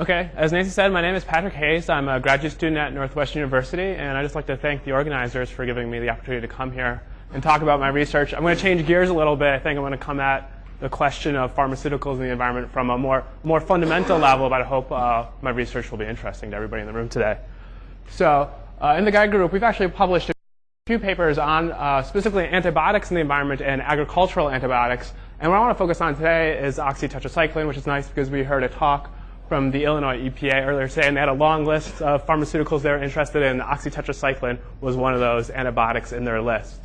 Okay, as Nancy said, my name is Patrick Hayes. I'm a graduate student at Northwestern University, and I'd just like to thank the organizers for giving me the opportunity to come here and talk about my research. I'm going to change gears a little bit. I think I'm going to come at the question of pharmaceuticals in the environment from a more, more fundamental level, but I hope uh, my research will be interesting to everybody in the room today. So, uh, in the Geiger group, we've actually published a few papers on uh, specifically antibiotics in the environment and agricultural antibiotics. And what I want to focus on today is oxytetracycline, which is nice because we heard a talk from the Illinois EPA earlier today, and they had a long list of pharmaceuticals they were interested in. Oxytetracycline was one of those antibiotics in their list.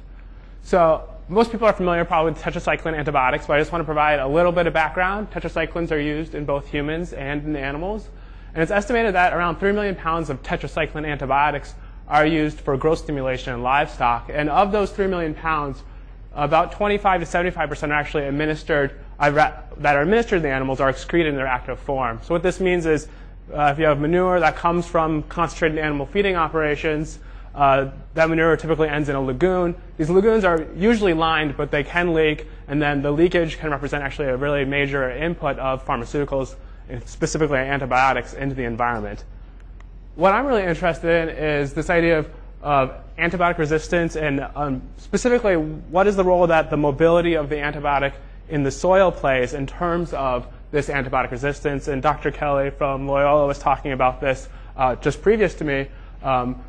So most people are familiar probably with tetracycline antibiotics, but I just want to provide a little bit of background. Tetracyclines are used in both humans and in animals. And it's estimated that around 3 million pounds of tetracycline antibiotics are used for growth stimulation in livestock. And of those 3 million pounds, about 25 to 75% are actually administered, that are administered to the animals are excreted in their active form. So what this means is uh, if you have manure that comes from concentrated animal feeding operations, uh, that manure typically ends in a lagoon. These lagoons are usually lined, but they can leak, and then the leakage can represent actually a really major input of pharmaceuticals, specifically antibiotics, into the environment. What I'm really interested in is this idea of, of antibiotic resistance and um, specifically what is the role that the mobility of the antibiotic in the soil plays in terms of this antibiotic resistance. And Dr. Kelly from Loyola was talking about this uh, just previous to me. Um,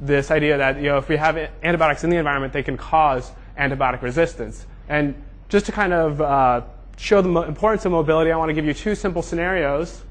this idea that you know if we have antibiotics in the environment, they can cause antibiotic resistance. And just to kind of uh, show the importance of mobility, I want to give you two simple scenarios.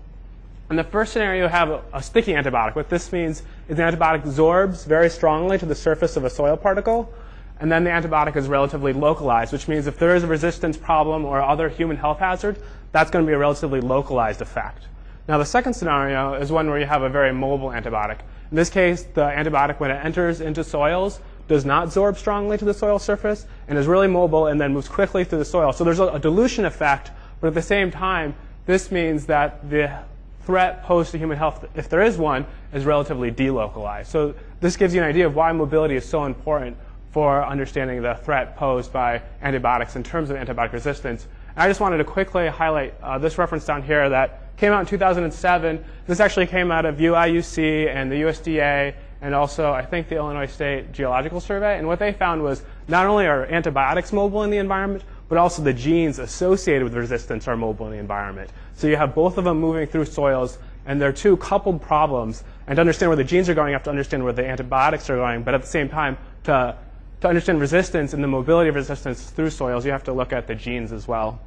In the first scenario, you have a, a sticky antibiotic. What this means is the antibiotic absorbs very strongly to the surface of a soil particle, and then the antibiotic is relatively localized, which means if there is a resistance problem or other human health hazard, that's going to be a relatively localized effect. Now, the second scenario is one where you have a very mobile antibiotic. In this case, the antibiotic, when it enters into soils, does not absorb strongly to the soil surface and is really mobile and then moves quickly through the soil. So there's a, dilution effect, but at the same time, this means that the threat posed to human health, if there is one, is relatively delocalized. So this gives you an idea of why mobility is so important for understanding the threat posed by antibiotics in terms of antibiotic resistance. And I just wanted to quickly highlight uh, this reference down here that came out in 2007. This actually came out of UIUC and the USDA and also I think the Illinois State Geological Survey. And what they found was not only are antibiotics mobile in the environment, but also the genes associated with resistance are mobile in the environment. So you have both of them moving through soils, and they're two coupled problems. And to understand where the genes are going, you have to understand where the antibiotics are going. But at the same time, to, to understand resistance and the mobility of resistance through soils, you have to look at the genes as well.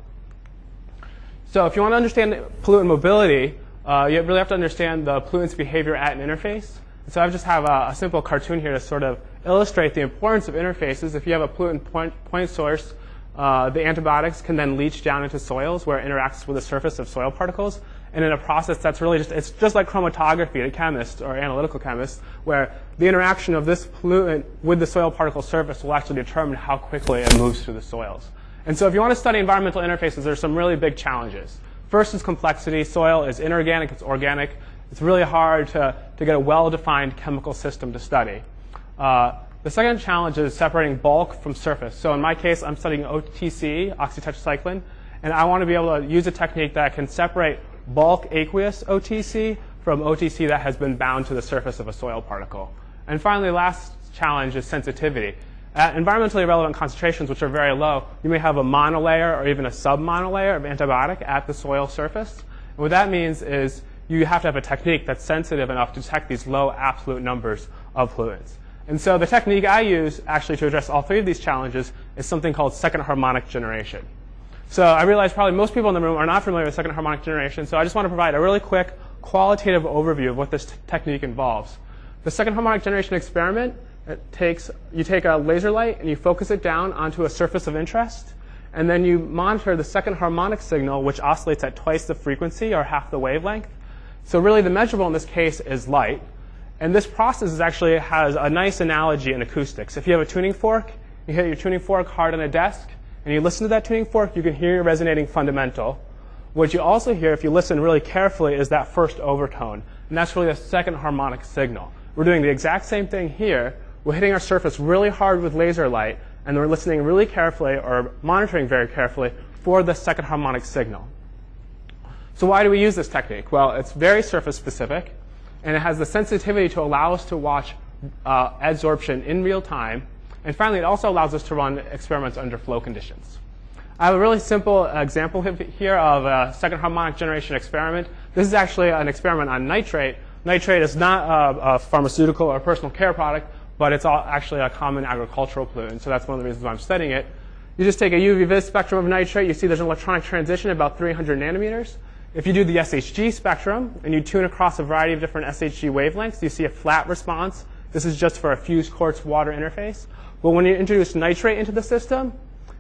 So if you want to understand pollutant mobility, uh, you really have to understand the pollutant's behavior at an interface. So I just have a, a, simple cartoon here to sort of illustrate the importance of interfaces. If you have a pollutant point, point source, uh, the antibiotics can then leach down into soils where it interacts with the surface of soil particles. And in a process that's really just, it's just like chromatography to chemists or analytical chemists, where the interaction of this pollutant with the soil particle surface will actually determine how quickly it moves through the soils. And so if you want to study environmental interfaces, there's some really big challenges. First is complexity. Soil is inorganic, it's organic. It's really hard to, to get a well-defined chemical system to study. Uh, the second challenge is separating bulk from surface. So in my case, I'm studying OTC, oxytetracycline, and I want to be able to use a technique that can separate bulk aqueous OTC from OTC that has been bound to the surface of a soil particle. And finally, last challenge is sensitivity. At environmentally relevant concentrations, which are very low, you may have a monolayer or even a submonolayer of antibiotic at the soil surface. And what that means is you have to have a technique that's sensitive enough to detect these low absolute numbers of pollutants. And so the technique I use actually to address all three of these challenges is something called second harmonic generation. So I realize probably most people in the room are not familiar with second harmonic generation, so I just want to provide a really quick qualitative overview of what this technique involves. The second harmonic generation experiment it takes, you take a laser light and you focus it down onto a surface of interest, and then you monitor the second harmonic signal, which oscillates at twice the frequency or half the wavelength. So really the measurable in this case is light. And this process actually has a nice analogy in acoustics. If you have a tuning fork, you hit your tuning fork hard on a desk, and you listen to that tuning fork, you can hear your resonating fundamental. What you also hear, if you listen really carefully, is that first overtone. And that's really a second harmonic signal. We're doing the exact same thing here, we're hitting our surface really hard with laser light, and we're listening really carefully or monitoring very carefully for the second harmonic signal. So why do we use this technique? Well, it's very surface specific, and it has the sensitivity to allow us to watch uh, adsorption in real time. And finally, it also allows us to run experiments under flow conditions. I have a really simple example here of a second harmonic generation experiment. This is actually an experiment on nitrate. Nitrate is not a, a pharmaceutical or personal care product, but it's actually a common agricultural pollutant. So that's one of the reasons why I'm studying it. You just take a UV vis spectrum of nitrate. You see there's an electronic transition about 300 nanometers. If you do the SHG spectrum and you tune across a variety of different SHG wavelengths, you see a flat response. This is just for a fused quartz water interface. But when you introduce nitrate into the system,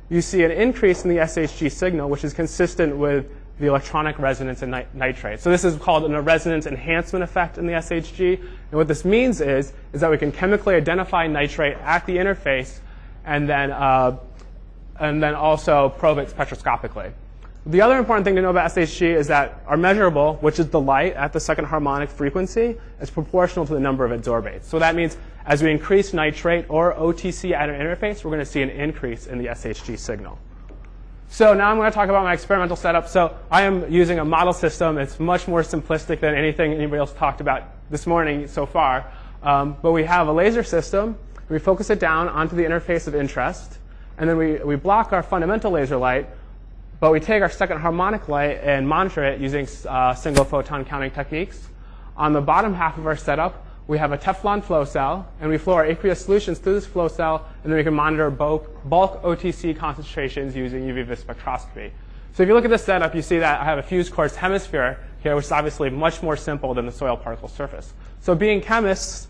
you see an increase in the SHG signal, which is consistent with the electronic resonance in nitrate. So this is called a resonance enhancement effect in the SHG. And what this means is, is that we can chemically identify nitrate at the interface and then, uh, and then also probe it spectroscopically. The other important thing to know about SHG is that our measurable, which is the light at the second harmonic frequency, is proportional to the number of adsorbates. So that means as we increase nitrate or OTC at an interface, we're going to see an increase in the SHG signal. So now I'm going to talk about my experimental setup. So I am using a model system. It's much more simplistic than anything anybody else talked about this morning so far. Um, but we have a laser system. We focus it down onto the interface of interest. And then we, we block our fundamental laser light but we take our second harmonic light and monitor it using uh, single photon counting techniques. On the bottom half of our setup, we have a Teflon flow cell, and we flow our aqueous solutions through this flow cell, and then we can monitor bulk, bulk OTC concentrations using UV vis spectroscopy. So if you look at this setup, you see that I have a fused quartz hemisphere here, which is obviously much more simple than the soil particle surface. So being chemists,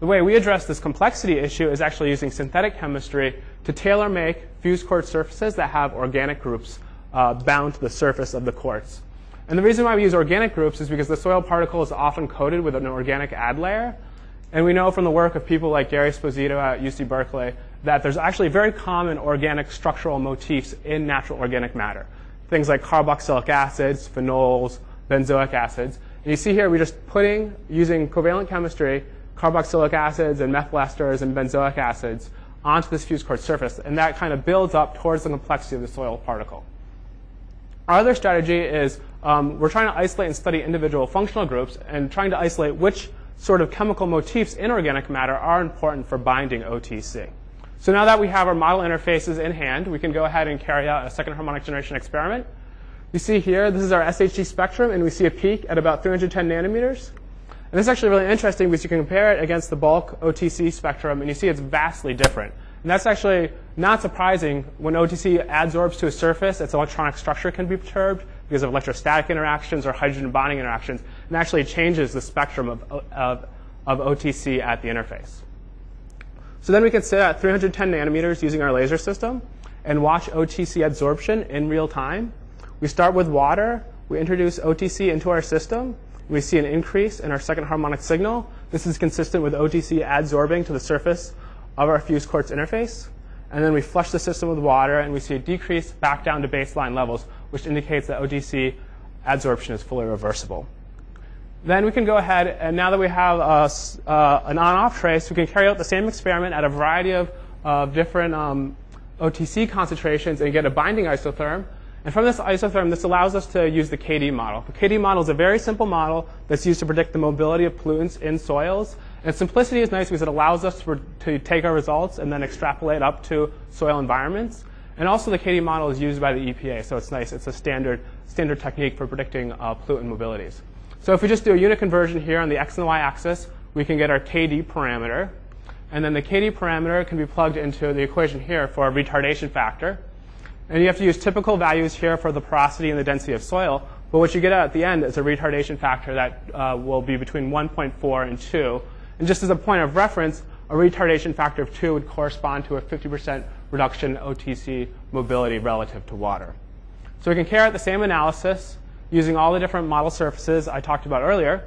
the way we address this complexity issue is actually using synthetic chemistry to tailor make fused quartz surfaces that have organic groups uh, bound to the surface of the quartz. And the reason why we use organic groups is because the soil particle is often coated with an organic add layer. And we know from the work of people like Gary Sposito at UC Berkeley that there's actually very common organic structural motifs in natural organic matter. Things like carboxylic acids, phenols, benzoic acids. And you see here we're just putting, using covalent chemistry, carboxylic acids and methyl esters and benzoic acids onto this fused quartz surface. And that kind of builds up towards the complexity of the soil particle. Our other strategy is um, we're trying to isolate and study individual functional groups and trying to isolate which sort of chemical motifs in organic matter are important for binding OTC. So now that we have our model interfaces in hand, we can go ahead and carry out a second harmonic generation experiment. You see here, this is our SHG spectrum, and we see a peak at about 310 nanometers. And this is actually really interesting because you can compare it against the bulk OTC spectrum, and you see it's vastly different. And that's actually not surprising. When OTC adsorbs to a surface, its electronic structure can be perturbed because of electrostatic interactions or hydrogen bonding interactions, and actually changes the spectrum of, of, of OTC at the interface. So then we can sit at 310 nanometers using our laser system and watch OTC adsorption in real time. We start with water. We introduce OTC into our system. We see an increase in our second harmonic signal. This is consistent with OTC adsorbing to the surface of our fused quartz interface. And then we flush the system with water, and we see a decrease back down to baseline levels, which indicates that OTC adsorption is fully reversible. Then we can go ahead, and now that we have a, uh, an on-off trace, we can carry out the same experiment at a variety of, uh, different um, OTC concentrations and get a binding isotherm. And from this isotherm, this allows us to use the KD model. The KD model is a very simple model that's used to predict the mobility of pollutants in soils and simplicity is nice because it allows us to, to take our results and then extrapolate up to soil environments. And also the KD model is used by the EPA, so it's nice. It's a standard, standard technique for predicting uh, pollutant mobilities. So if we just do a unit conversion here on the x and the y axis, we can get our KD parameter. And then the KD parameter can be plugged into the equation here for a retardation factor. And you have to use typical values here for the porosity and the density of soil. But what you get out at the end is a retardation factor that uh, will be between 1.4 and 2. And just as a point of reference, a retardation factor of 2 would correspond to a 50% reduction in OTC mobility relative to water. So we can carry out the same analysis using all the different model surfaces I talked about earlier.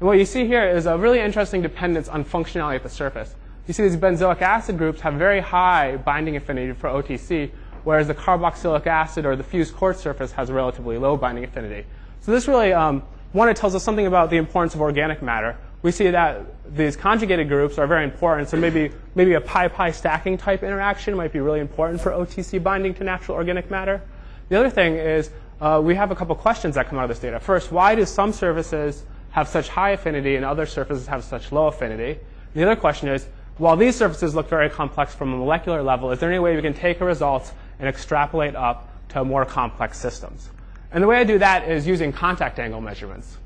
And what you see here is a really interesting dependence on functionality at the surface. You see these benzoic acid groups have very high binding affinity for OTC, whereas the carboxylic acid or the fused quartz surface has a relatively low binding affinity. So this really, um, one, it tells us something about the importance of organic matter, we see that these conjugated groups are very important. So maybe, maybe a pi-pi stacking type interaction might be really important for OTC binding to natural organic matter. The other thing is uh, we have a couple questions that come out of this data. First, why do some surfaces have such high affinity and other surfaces have such low affinity? The other question is, while these surfaces look very complex from a molecular level, is there any way we can take a result and extrapolate up to more complex systems? And the way I do that is using contact angle measurements.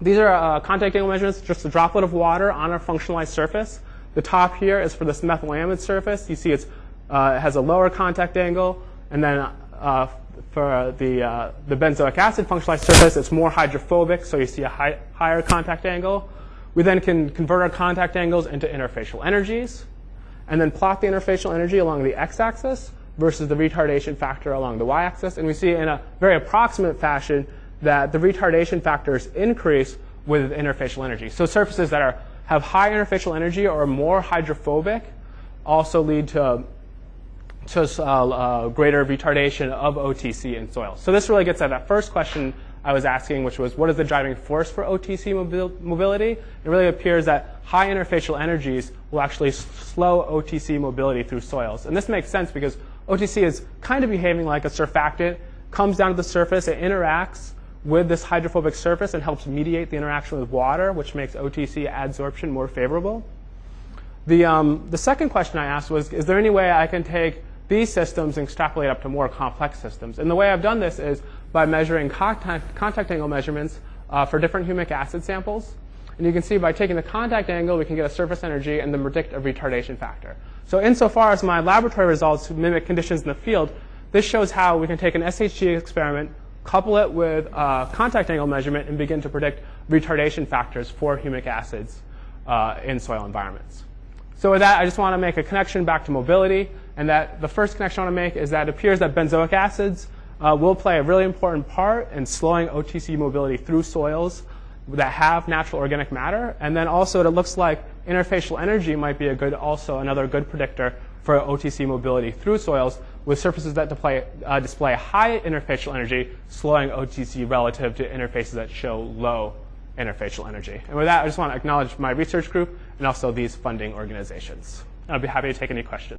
These are uh, contact angle measurements, just a droplet of water on a functionalized surface. The top here is for this methylamide surface. You see it's, uh, it has a lower contact angle. And then uh, for the, uh, the benzoic acid functionalized surface, it's more hydrophobic, so you see a high, higher contact angle. We then can convert our contact angles into interfacial energies, and then plot the interfacial energy along the x-axis versus the retardation factor along the y-axis. And we see in a very approximate fashion that the retardation factors increase with interfacial energy. So surfaces that are, have high interfacial energy or are more hydrophobic also lead to, to uh, uh, greater retardation of OTC in soil. So this really gets at that first question I was asking, which was what is the driving force for OTC mobil mobility? It really appears that high interfacial energies will actually slow OTC mobility through soils. And this makes sense because OTC is kind of behaving like a surfactant, comes down to the surface, it interacts with this hydrophobic surface and helps mediate the interaction with water, which makes OTC adsorption more favorable. The, um, the second question I asked was, is there any way I can take these systems and extrapolate up to more complex systems? And the way I've done this is by measuring contact, contact angle measurements uh, for different humic acid samples. And you can see by taking the contact angle, we can get a surface energy and then predict a retardation factor. So insofar as my laboratory results mimic conditions in the field, this shows how we can take an SHG experiment, couple it with a contact angle measurement, and begin to predict retardation factors for humic acids uh, in soil environments. So with that, I just want to make a connection back to mobility, and that the first connection I want to make is that it appears that benzoic acids uh, will play a really important part in slowing OTC mobility through soils that have natural organic matter. And then also it looks like interfacial energy might be a good, also another good predictor for OTC mobility through soils with surfaces that display, uh, display high interfacial energy, slowing OTC relative to interfaces that show low interfacial energy. And with that, I just want to acknowledge my research group and also these funding organizations. I'll be happy to take any questions.